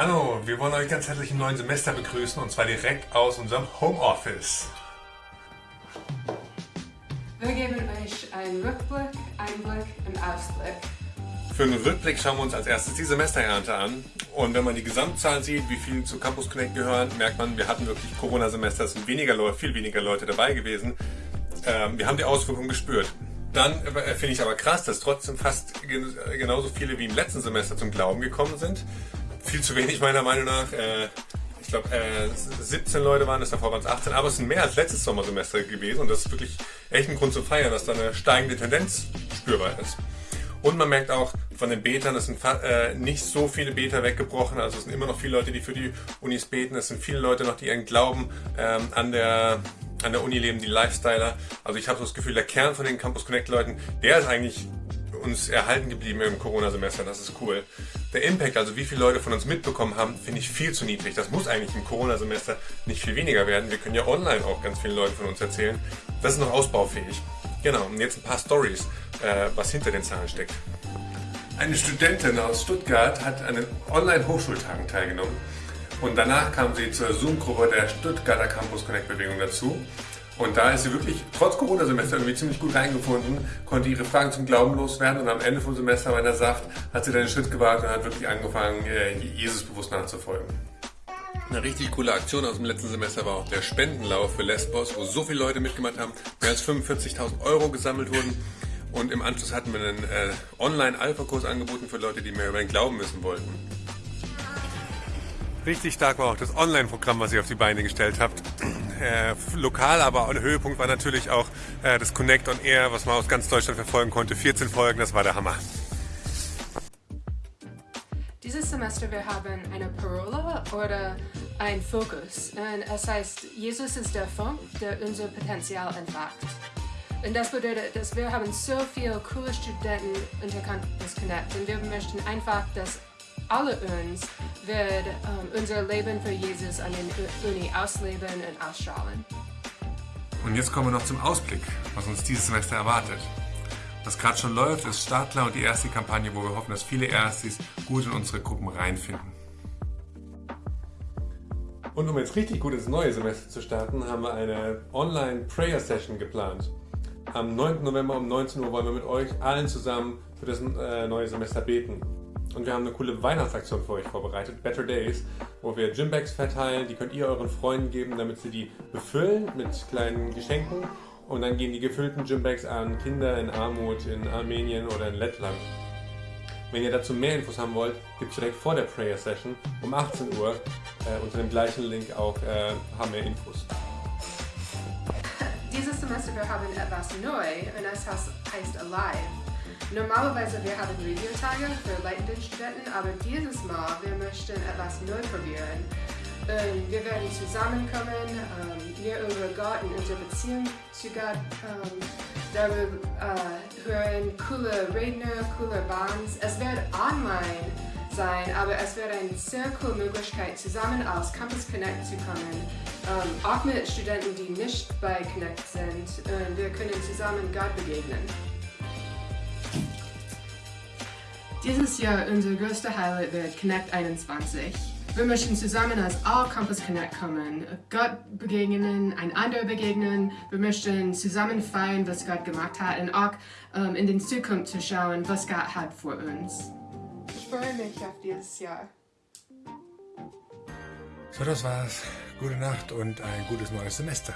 Hallo, wir wollen euch ganz herzlich im neuen Semester begrüßen und zwar direkt aus unserem Homeoffice. Wir geben euch einen Rückblick, Einblick und Ausblick. Für einen Rückblick schauen wir uns als erstes die Semesterernte an. Und wenn man die Gesamtzahl sieht, wie viele zu Campus Connect gehören, merkt man, wir hatten wirklich Corona-Semester, es sind weniger Leute, viel weniger Leute dabei gewesen. Ähm, wir haben die Auswirkungen gespürt. Dann äh, finde ich aber krass, dass trotzdem fast genauso viele wie im letzten Semester zum Glauben gekommen sind. Viel zu wenig meiner Meinung nach. Äh, ich glaube, äh, 17 Leute waren es, davor waren es 18, aber es sind mehr als letztes Sommersemester gewesen und das ist wirklich echt ein Grund zu feiern, dass da eine steigende Tendenz spürbar ist. Und man merkt auch von den Betern, es sind äh, nicht so viele Beter weggebrochen, also es sind immer noch viele Leute, die für die Unis beten, es sind viele Leute noch, die ihren Glauben ähm, an der an der Uni leben, die Lifestyler. Also ich habe so das Gefühl, der Kern von den Campus Connect Leuten, der ist eigentlich uns erhalten geblieben im Corona-Semester. Das ist cool. Der Impact, also wie viele Leute von uns mitbekommen haben, finde ich viel zu niedrig. Das muss eigentlich im Corona-Semester nicht viel weniger werden. Wir können ja online auch ganz viele Leute von uns erzählen. Das ist noch ausbaufähig. Genau, und jetzt ein paar Stories, äh, was hinter den Zahlen steckt. Eine Studentin aus Stuttgart hat an den Online-Hochschultagen teilgenommen und danach kam sie zur Zoom-Gruppe der Stuttgarter Campus Connect Bewegung dazu. Und da ist sie wirklich trotz Corona-Semester irgendwie ziemlich gut reingefunden, konnte ihre Fragen zum Glauben loswerden und am Ende vom Semester, wenn er sagt, hat sie dann einen Schritt gewagt und hat wirklich angefangen, Jesus bewusst nachzufolgen. Eine richtig coole Aktion aus dem letzten Semester war auch der Spendenlauf für Lesbos, wo so viele Leute mitgemacht haben, mehr als 45.000 Euro gesammelt wurden. Und im Anschluss hatten wir einen äh, Online-Alpha-Kurs angeboten für Leute, die mehr über den Glauben wissen wollten. Richtig stark war auch das Online-Programm, was ihr auf die Beine gestellt habt. Äh, lokal, aber ein Höhepunkt war natürlich auch äh, das Connect on Air, was man aus ganz Deutschland verfolgen konnte. 14 Folgen, das war der Hammer. Dieses Semester wir haben eine Parole oder ein Fokus. Es heißt, Jesus ist der Funk, der unser Potenzial entfacht. Und das bedeutet, dass wir haben so viele coole Studenten unter Campus Connect und wir möchten einfach, dass alle uns wird um, unser Leben für Jesus an der Uni ausleben und ausstrahlen. Und jetzt kommen wir noch zum Ausblick, was uns dieses Semester erwartet. Was gerade schon läuft, ist Startklar und die erste Kampagne, wo wir hoffen, dass viele Erstis gut in unsere Gruppen reinfinden. Und um jetzt richtig gut ins neue Semester zu starten, haben wir eine Online-Prayer-Session geplant. Am 9. November um 19 Uhr wollen wir mit euch allen zusammen für das äh, neue Semester beten. Und wir haben eine coole Weihnachtsaktion für euch vorbereitet, Better Days, wo wir Gymbags verteilen. Die könnt ihr euren Freunden geben, damit sie die befüllen mit kleinen Geschenken. Und dann gehen die gefüllten Gymbags an Kinder in Armut in Armenien oder in Lettland. Wenn ihr dazu mehr Infos haben wollt, gibt es direkt vor der Prayer Session um 18 Uhr äh, unter dem gleichen Link auch äh, haben wir Infos. Dieses Semester wir haben etwas neu und das heißt Alive. Normalerweise wir haben Videotage für leitende Studenten, aber dieses Mal wir möchten etwas neu probieren. Ähm, wir werden zusammenkommen, ähm, wir über Gott und unsere Beziehung zu Gott ähm, darüber äh, hören, coole Redner, coole Bands. Es wird online sein, aber es wird eine sehr coole Möglichkeit, zusammen aus Campus Connect zu kommen. Ähm, auch mit Studenten, die nicht bei Connect sind. Und wir können zusammen Gott begegnen. Dieses Jahr unser größter Highlight wird Connect 21. Wir möchten zusammen als All Campus Connect kommen, Gott begegnen, einander begegnen. Wir möchten zusammen feiern, was Gott gemacht hat und auch ähm, in die Zukunft zu schauen, was Gott hat für uns. Ich freue mich auf dieses Jahr. So, das war's. Gute Nacht und ein gutes neues Semester.